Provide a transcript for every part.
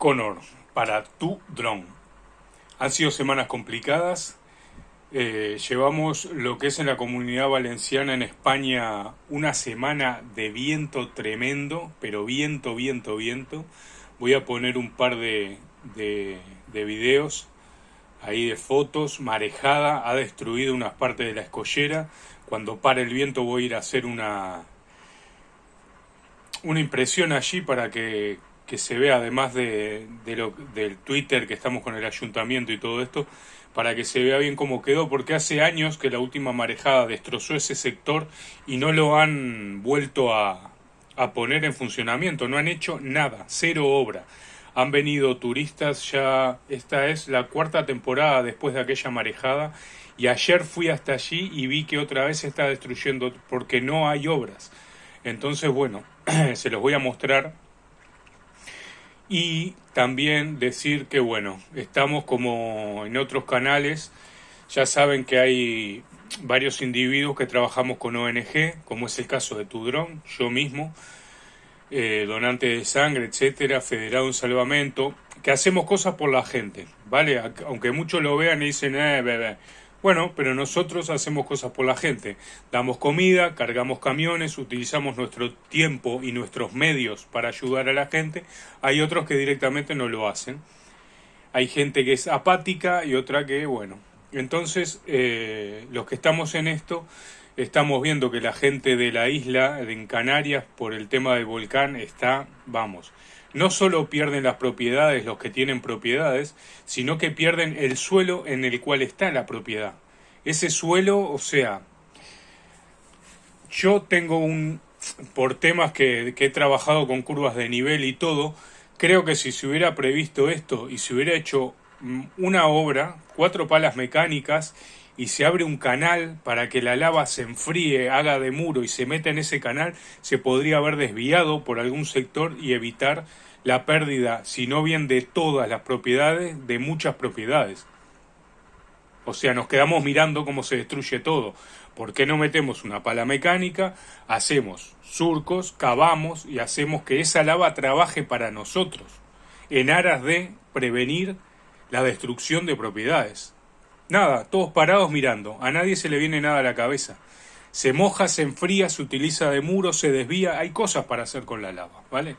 Connor, para tu dron. Han sido semanas complicadas. Eh, llevamos lo que es en la comunidad valenciana en España una semana de viento tremendo, pero viento, viento, viento. Voy a poner un par de, de, de videos ahí de fotos. Marejada ha destruido unas partes de la escollera. Cuando para el viento voy a ir a hacer una, una impresión allí para que, se vea, además de, lo, del Twitter que estamos con el ayuntamiento y todo esto, para que se vea bien cómo quedó, porque hace años que la última marejada destrozó ese sector y no lo han vuelto a, a poner en funcionamiento, no han hecho nada, cero obra. Han venido turistas ya, esta es la cuarta temporada después de aquella marejada y ayer fui hasta allí y vi que otra vez se está destruyendo porque no hay obras. Entonces, bueno, se los voy a mostrar. Y también decir que, bueno, estamos como en otros canales. Ya saben que hay varios individuos que trabajamos con ONG, como es el caso de Tudrón, yo mismo, eh, donante de sangre, etcétera, federado en salvamento, que hacemos cosas por la gente, ¿vale? Aunque muchos lo vean y dicen, eh, bebé. Bueno, pero nosotros hacemos cosas por la gente. Damos comida, cargamos camiones, utilizamos nuestro tiempo y nuestros medios para ayudar a la gente. Hay otros que directamente no lo hacen. Hay gente que es apática y otra que, bueno. Entonces, eh, los que estamos en esto, estamos viendo que la gente de la isla, en Canarias, por el tema del volcán, está, vamos, no solo pierden las propiedades los que tienen propiedades, sino que pierden el suelo en el cual está la propiedad. Ese suelo, o sea, yo tengo un, por temas que, que he trabajado con curvas de nivel y todo, creo que si se hubiera previsto esto y se hubiera hecho mm, una obra, cuatro palas mecánicas y se abre un canal para que la lava se enfríe, haga de muro y se meta en ese canal, se podría haber desviado por algún sector y evitar la pérdida, si no bien de todas las propiedades, de muchas propiedades. O sea, nos quedamos mirando cómo se destruye todo. ¿Por qué no metemos una pala mecánica? Hacemos surcos, cavamos y hacemos que esa lava trabaje para nosotros, en aras de prevenir la destrucción de propiedades. Nada, todos parados mirando, a nadie se le viene nada a la cabeza. Se moja, se enfría, se utiliza de muro, se desvía, hay cosas para hacer con la lava, ¿vale?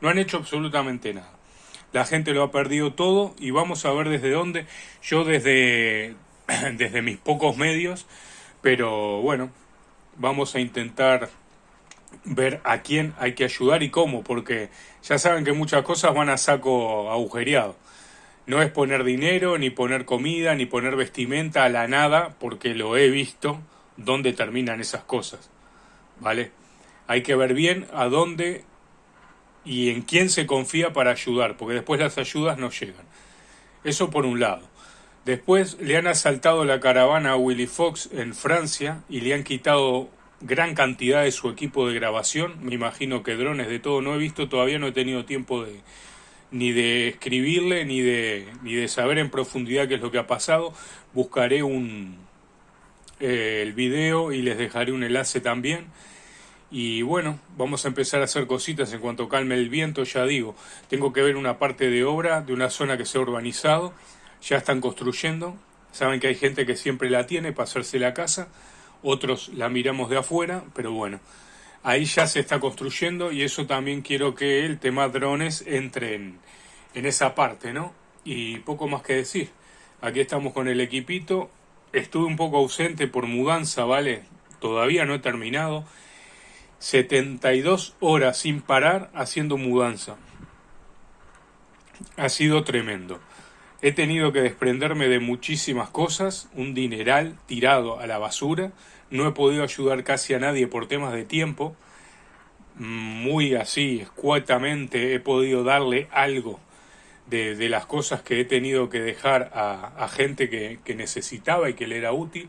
No han hecho absolutamente nada. La gente lo ha perdido todo y vamos a ver desde dónde. Yo desde, desde mis pocos medios, pero bueno, vamos a intentar ver a quién hay que ayudar y cómo, porque ya saben que muchas cosas van a saco agujereado. No es poner dinero, ni poner comida, ni poner vestimenta a la nada, porque lo he visto dónde terminan esas cosas. ¿Vale? Hay que ver bien a dónde y en quién se confía para ayudar, porque después las ayudas no llegan. Eso por un lado. Después le han asaltado la caravana a Willy Fox en Francia y le han quitado gran cantidad de su equipo de grabación. Me imagino que drones de todo no he visto, todavía no he tenido tiempo de, ni de escribirle, ni de, ni de saber en profundidad qué es lo que ha pasado. Buscaré un, eh, el video y les dejaré un enlace también. Y bueno, vamos a empezar a hacer cositas en cuanto calme el viento, ya digo. Tengo que ver una parte de obra de una zona que se ha urbanizado. Ya están construyendo. Saben que hay gente que siempre la tiene para hacerse la casa. Otros la miramos de afuera, pero bueno ahí ya se está construyendo y eso también quiero que el tema drones entre en, esa parte, ¿no? Y poco más que decir. Aquí estamos con el equipito. Estuve un poco ausente por mudanza, ¿vale? Todavía no he terminado. 72 horas sin parar haciendo mudanza. Ha sido tremendo. He tenido que desprenderme de muchísimas cosas, un dineral tirado a la basura no he podido ayudar casi a nadie por temas de tiempo. Muy así, escuetamente, he podido darle algo de, las cosas que he tenido que dejar a, gente que, que, necesitaba y que le era útil.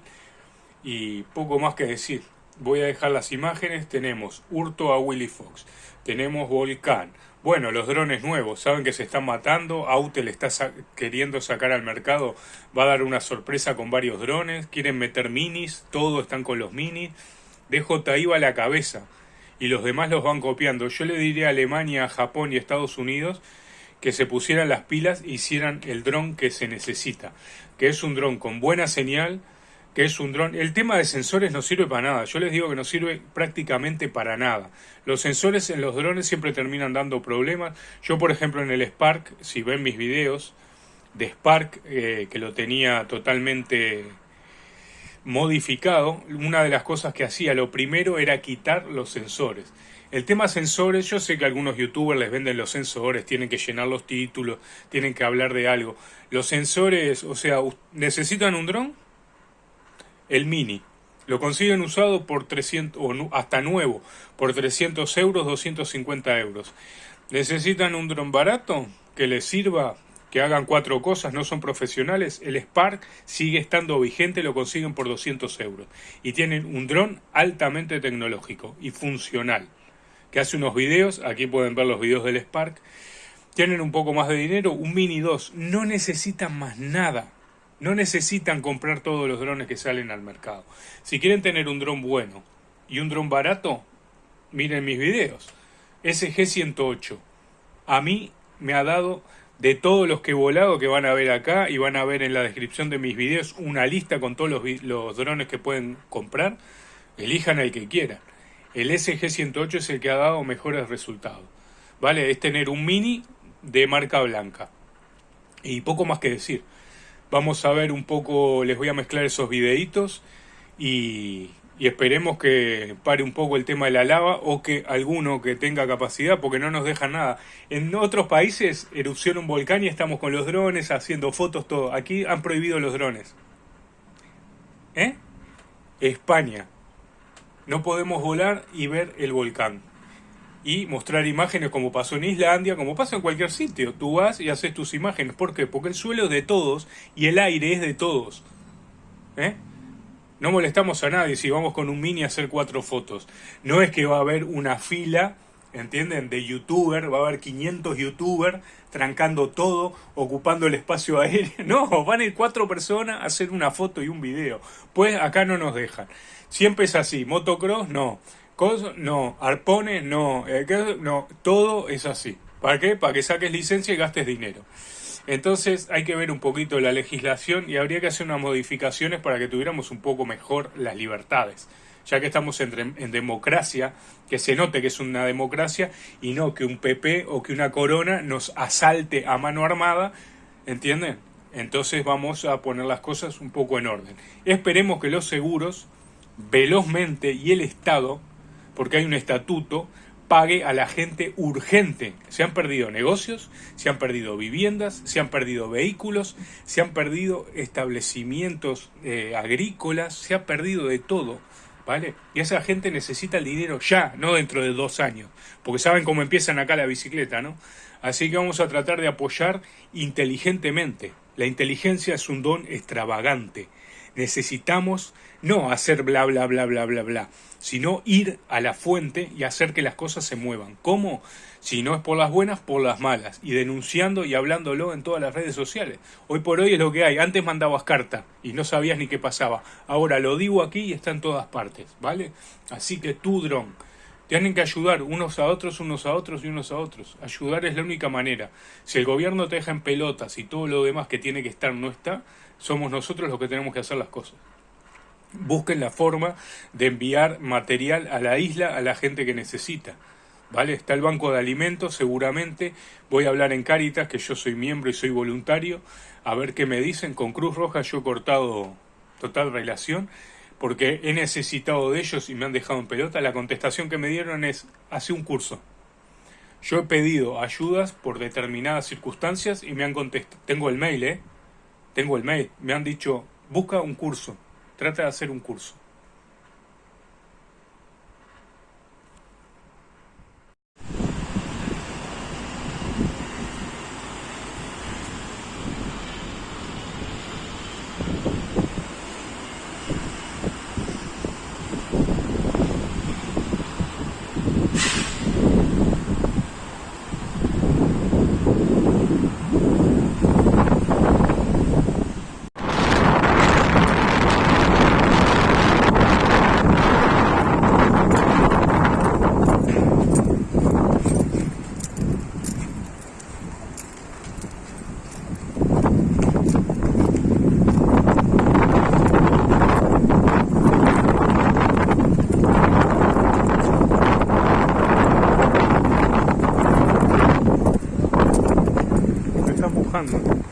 Y poco más que decir. Voy a dejar las imágenes. Tenemos hurto a Willy Fox. Tenemos volcán. Bueno, los drones nuevos, saben que se están matando, Autel está queriendo sacar al mercado, va a dar una sorpresa con varios drones, quieren meter minis, todos están con los minis, DJI va a la cabeza y los demás los van copiando. Yo le diría a Alemania, Japón y Estados Unidos que se pusieran las pilas e hicieran el dron que se necesita, que es un dron con buena señal, que es un dron. El tema de sensores no sirve para nada. Yo les digo que no sirve prácticamente para nada. Los sensores en los drones siempre terminan dando problemas. Yo, por ejemplo, en el Spark, si ven mis videos de Spark, eh, que lo tenía totalmente modificado, una de las cosas que hacía, lo primero era quitar los sensores. El tema sensores, yo sé que algunos youtubers les venden los sensores, tienen que llenar los títulos, tienen que hablar de algo. Los sensores, o sea, ¿necesitan un dron? El mini. Lo consiguen usado por 300, o hasta nuevo, por 300 euros, 250 euros. ¿Necesitan un dron barato que les sirva que hagan cuatro cosas, no son profesionales, el Spark sigue estando vigente, lo consiguen por 200 euros. Y tienen un dron altamente tecnológico y funcional, que hace unos videos, aquí pueden ver los videos del Spark, tienen un poco más de dinero, un Mini 2, no necesitan más nada. No necesitan comprar todos los drones que salen al mercado. Si quieren tener un dron bueno y un dron barato, miren mis videos. SG-108. A mí me ha dado de todos los que he volado que van a ver acá y van a ver en la descripción de mis videos una lista con todos los, los drones que pueden comprar, elijan el que quieran. El SG-108 es el que ha dado mejores resultados. ¿Vale? Es tener un mini de marca blanca. Y poco más que decir. Vamos a ver un poco, les voy a mezclar esos videitos y, esperemos que pare un poco el tema de la lava o que alguno que tenga capacidad, porque no nos deja nada. En otros países erupciona un volcán y estamos con los drones haciendo fotos, todo. Aquí han prohibido los drones. ¿Eh? España. No podemos volar y ver el volcán. Y mostrar imágenes como pasó en Islandia, como pasa en cualquier sitio. Tú vas y haces tus imágenes. ¿Por qué? Porque el suelo es de todos y el aire es de todos. ¿Eh? No molestamos a nadie si vamos con un mini a hacer cuatro fotos. No es que va a haber una fila, ¿entienden? De youtuber, va a haber 500 youtubers trancando todo, ocupando el espacio aéreo. No, van a ir cuatro personas a hacer una foto y un video. Pues acá no nos dejan. Siempre es así. Motocross, no. No. Arpones, no. Eh, no. Todo es así. ¿Para qué? Para que saques licencia y gastes dinero. Entonces hay que ver un poquito la legislación y habría que hacer unas modificaciones para que tuviéramos un poco mejor las libertades, ya que estamos en, en democracia, que se note que es una democracia y no que un PP o que una corona nos asalte a mano armada, ¿entienden? Entonces vamos a poner las cosas un poco en orden. Esperemos que los seguros, velozmente, y el Estado, porque hay un estatuto, pague a la gente urgente. Se han perdido negocios, se han perdido viviendas, se han perdido vehículos, se han perdido establecimientos eh, agrícolas, se ha perdido de todo. ¿Vale? Y esa gente necesita el dinero ya, no dentro de dos años, porque saben cómo empiezan acá la bicicleta, ¿no? Así que vamos a tratar de apoyar inteligentemente. La inteligencia es un don extravagante. Necesitamos no hacer bla bla bla bla bla bla, sino ir a la fuente y hacer que las cosas se muevan. ¿Cómo? Si no es por las buenas, por las malas. Y denunciando y hablándolo en todas las redes sociales. Hoy por hoy es lo que hay. Antes mandabas carta y no sabías ni qué pasaba. Ahora lo digo aquí y está en todas partes, ¿vale? Así que tú, dron, tienen que ayudar unos a otros, unos a otros y unos a otros. Ayudar es la única manera. Si el gobierno te deja en pelotas y todo lo demás que tiene que estar no está, somos nosotros los que tenemos que hacer las cosas busquen la forma de enviar material a la isla a la gente que necesita. ¿Vale? Está el banco de alimentos, seguramente. Voy a hablar en Caritas, que yo soy miembro y soy voluntario, a ver qué me dicen. Con Cruz Roja yo he cortado total relación, porque he necesitado de ellos y me han dejado en pelota. La contestación que me dieron es, hace un curso. Yo he pedido ayudas por determinadas circunstancias y me han contestado. Tengo el mail, ¿eh? Tengo el mail. Me han dicho, busca un curso trata de hacer un curso. 看看。